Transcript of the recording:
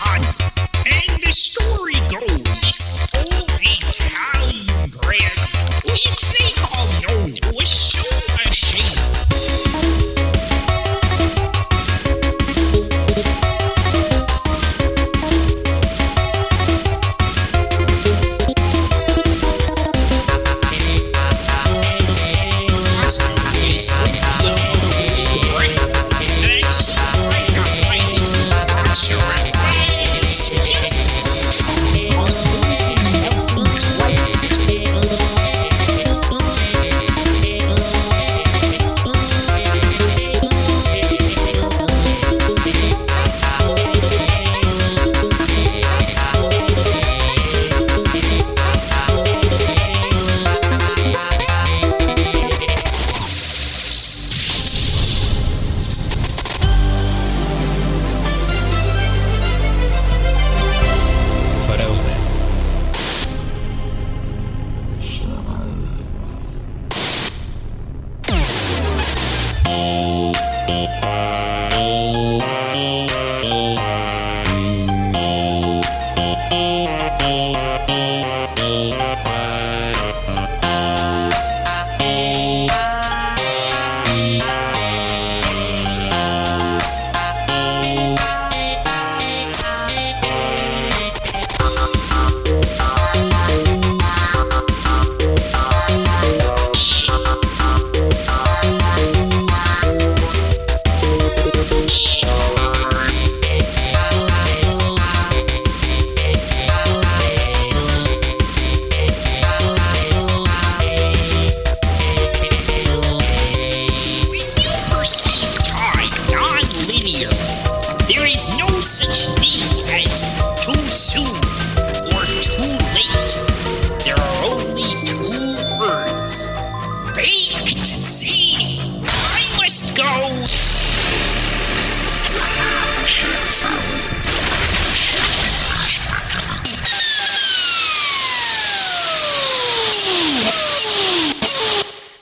on